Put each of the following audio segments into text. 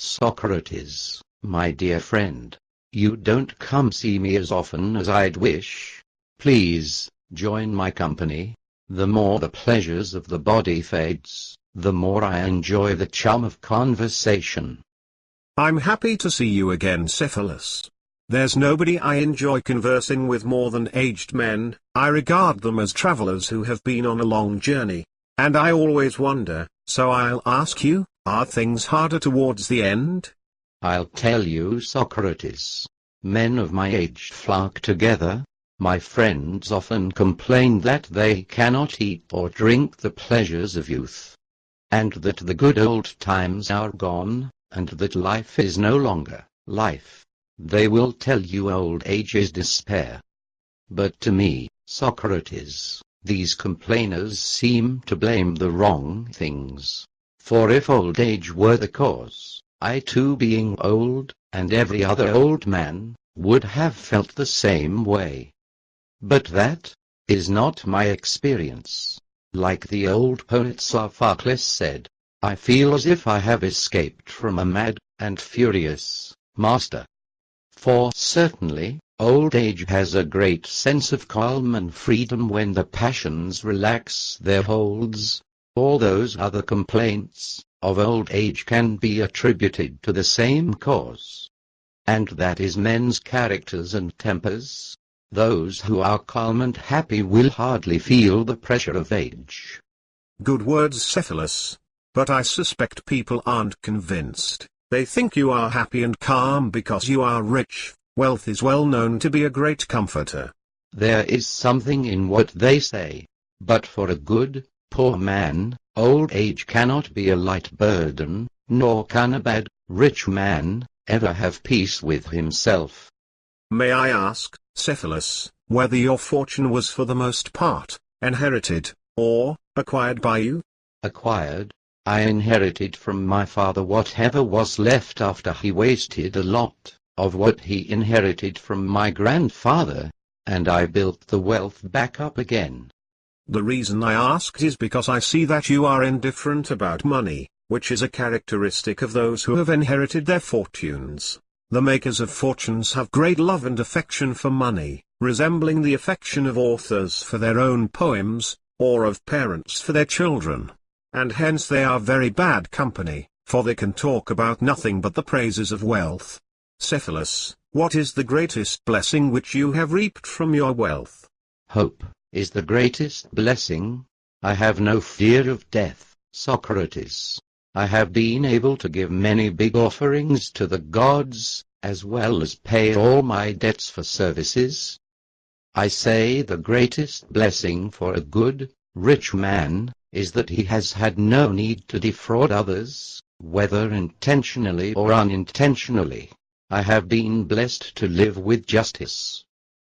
Socrates, my dear friend, you don't come see me as often as I'd wish. Please, join my company. The more the pleasures of the body fades, the more I enjoy the charm of conversation. I'm happy to see you again Cephalus. There's nobody I enjoy conversing with more than aged men, I regard them as travelers who have been on a long journey. And I always wonder, so I'll ask you, are things harder towards the end? I'll tell you Socrates. Men of my age flock together. My friends often complain that they cannot eat or drink the pleasures of youth. And that the good old times are gone, and that life is no longer life. They will tell you old age is despair. But to me, Socrates, these complainers seem to blame the wrong things. For if old age were the cause, I too being old, and every other old man, would have felt the same way. But that is not my experience. Like the old poet Sophocles said, I feel as if I have escaped from a mad and furious master. For certainly, old age has a great sense of calm and freedom when the passions relax their holds, all those other complaints of old age can be attributed to the same cause. And that is men's characters and tempers. Those who are calm and happy will hardly feel the pressure of age. Good words Cephalus. But I suspect people aren't convinced. They think you are happy and calm because you are rich. Wealth is well known to be a great comforter. There is something in what they say. But for a good, Poor man, old age cannot be a light burden, nor can a bad, rich man, ever have peace with himself. May I ask, Cephalus, whether your fortune was for the most part, inherited, or, acquired by you? Acquired. I inherited from my father whatever was left after he wasted a lot of what he inherited from my grandfather, and I built the wealth back up again. The reason I asked is because I see that you are indifferent about money, which is a characteristic of those who have inherited their fortunes. The makers of fortunes have great love and affection for money, resembling the affection of authors for their own poems, or of parents for their children. And hence they are very bad company, for they can talk about nothing but the praises of wealth. Cephalus, what is the greatest blessing which you have reaped from your wealth? Hope is the greatest blessing. I have no fear of death, Socrates. I have been able to give many big offerings to the gods, as well as pay all my debts for services. I say the greatest blessing for a good, rich man, is that he has had no need to defraud others, whether intentionally or unintentionally. I have been blessed to live with justice.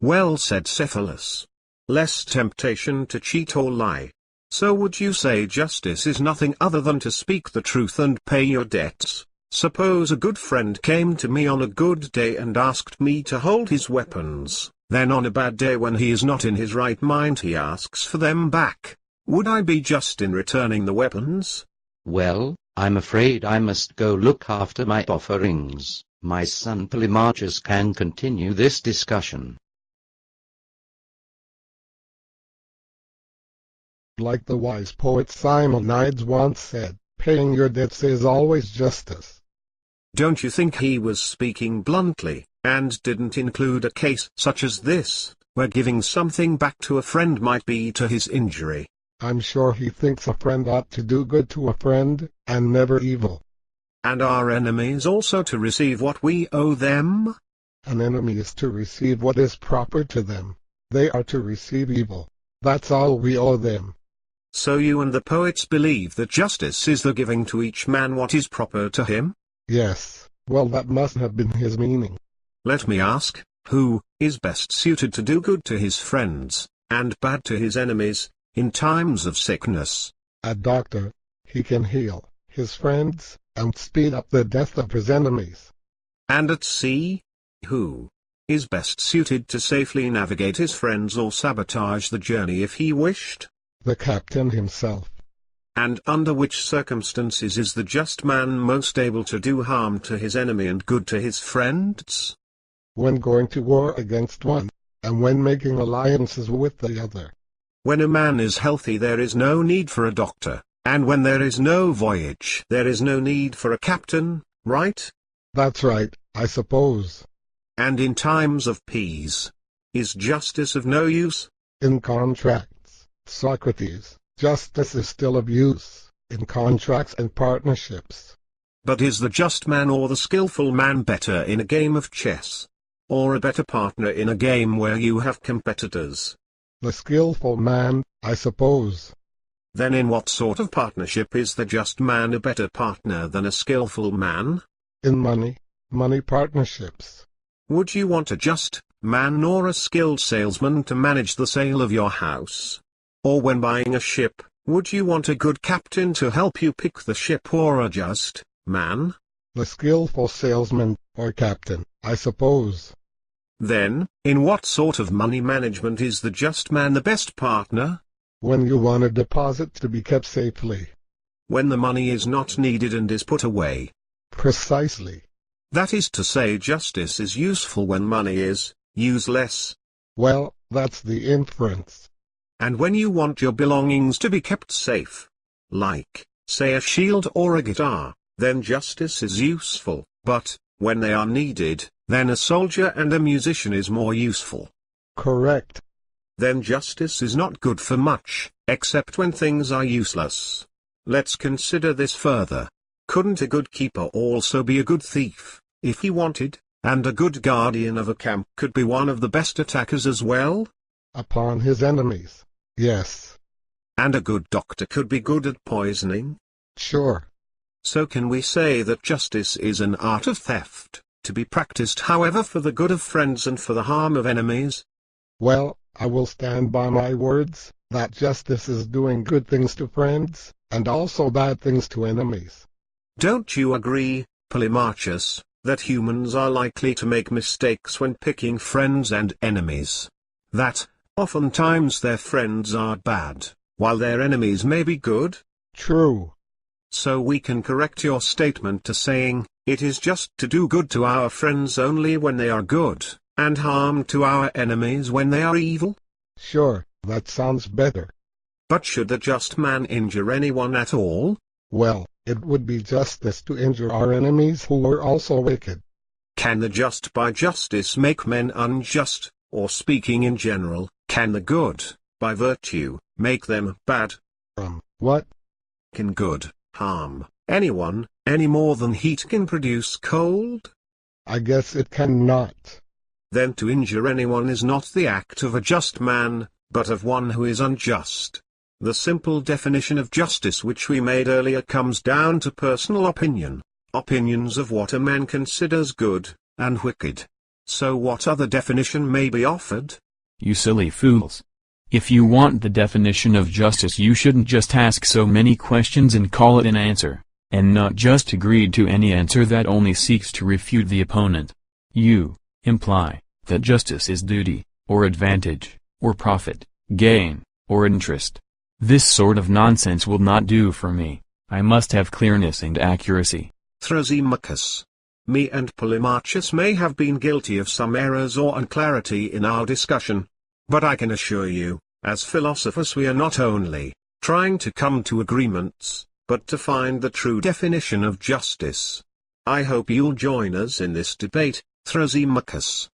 Well said Cephalus less temptation to cheat or lie. So would you say justice is nothing other than to speak the truth and pay your debts? Suppose a good friend came to me on a good day and asked me to hold his weapons, then on a bad day when he is not in his right mind he asks for them back. Would I be just in returning the weapons? Well, I'm afraid I must go look after my offerings. My son Polemarchus can continue this discussion. Like the wise poet Simonides once said, paying your debts is always justice. Don't you think he was speaking bluntly, and didn't include a case such as this, where giving something back to a friend might be to his injury? I'm sure he thinks a friend ought to do good to a friend, and never evil. And our enemies also to receive what we owe them? An enemy is to receive what is proper to them. They are to receive evil. That's all we owe them. So you and the poets believe that justice is the giving to each man what is proper to him? Yes, well that must have been his meaning. Let me ask, who is best suited to do good to his friends, and bad to his enemies, in times of sickness? A doctor. He can heal his friends, and speed up the death of his enemies. And at sea? Who is best suited to safely navigate his friends or sabotage the journey if he wished? The captain himself. And under which circumstances is the just man most able to do harm to his enemy and good to his friends? When going to war against one, and when making alliances with the other. When a man is healthy there is no need for a doctor, and when there is no voyage there is no need for a captain, right? That's right, I suppose. And in times of peace, is justice of no use? In contracts, Socrates, justice is still of use, in contracts and partnerships. But is the just man or the skillful man better in a game of chess? Or a better partner in a game where you have competitors? The skillful man, I suppose. Then in what sort of partnership is the just man a better partner than a skillful man? In money, money partnerships. Would you want a just man or a skilled salesman to manage the sale of your house? Or when buying a ship, would you want a good captain to help you pick the ship or a just man? The skillful salesman, or captain, I suppose. Then, in what sort of money management is the just man the best partner? When you want a deposit to be kept safely. When the money is not needed and is put away. Precisely. That is to say justice is useful when money is useless. Well, that's the inference. And when you want your belongings to be kept safe, like, say a shield or a guitar, then justice is useful, but, when they are needed, then a soldier and a musician is more useful. Correct. Then justice is not good for much, except when things are useless. Let's consider this further. Couldn't a good keeper also be a good thief, if he wanted, and a good guardian of a camp could be one of the best attackers as well? Upon his enemies. Yes. And a good doctor could be good at poisoning? Sure. So can we say that justice is an art of theft, to be practiced however for the good of friends and for the harm of enemies? Well, I will stand by my words, that justice is doing good things to friends, and also bad things to enemies. Don't you agree, Polemarchus, that humans are likely to make mistakes when picking friends and enemies? That, oftentimes their friends are bad, while their enemies may be good? True. So we can correct your statement to saying, it is just to do good to our friends only when they are good, and harm to our enemies when they are evil? Sure, that sounds better. But should the just man injure anyone at all? Well, it would be justice to injure our enemies who are also wicked. Can the just by justice make men unjust, or speaking in general, can the good, by virtue, make them bad? Um, what? Can good, harm, anyone, any more than heat can produce cold? I guess it cannot. Then to injure anyone is not the act of a just man, but of one who is unjust. The simple definition of justice which we made earlier comes down to personal opinion, opinions of what a man considers good, and wicked. So what other definition may be offered? You silly fools. If you want the definition of justice you shouldn't just ask so many questions and call it an answer, and not just agree to any answer that only seeks to refute the opponent. You, imply, that justice is duty, or advantage, or profit, gain, or interest. This sort of nonsense will not do for me, I must have clearness and accuracy. Thrasymachus. Me and Polemarchus may have been guilty of some errors or unclarity in our discussion. But I can assure you, as philosophers we are not only trying to come to agreements, but to find the true definition of justice. I hope you'll join us in this debate, Thrasymachus.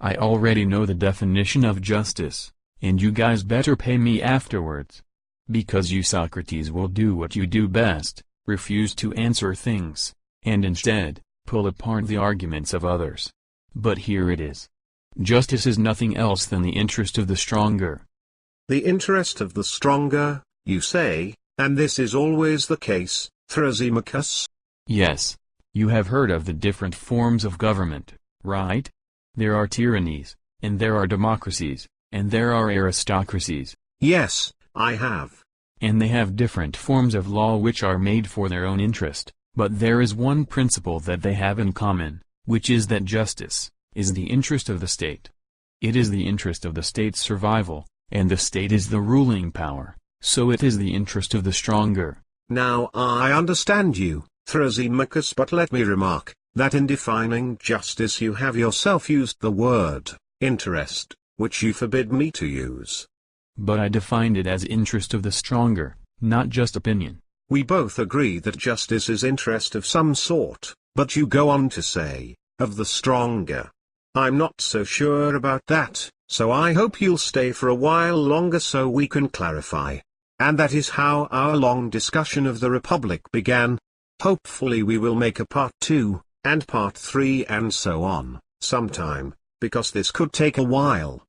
I already know the definition of justice, and you guys better pay me afterwards. Because you Socrates will do what you do best, refuse to answer things, and instead, pull apart the arguments of others. But here it is. Justice is nothing else than the interest of the stronger. The interest of the stronger, you say, and this is always the case, Thrasymachus? Yes. You have heard of the different forms of government, right? There are tyrannies, and there are democracies, and there are aristocracies. Yes, I have. And they have different forms of law which are made for their own interest, but there is one principle that they have in common, which is that justice, is the interest of the state. It is the interest of the state's survival, and the state is the ruling power. So it is the interest of the stronger. Now I understand you, Thrasymachus but let me remark, that in defining justice you have yourself used the word, interest, which you forbid me to use. But I defined it as interest of the stronger, not just opinion. We both agree that justice is interest of some sort, but you go on to say, of the stronger. I'm not so sure about that, so I hope you'll stay for a while longer so we can clarify. And that is how our long discussion of the Republic began. Hopefully we will make a part 2, and part 3 and so on, sometime, because this could take a while.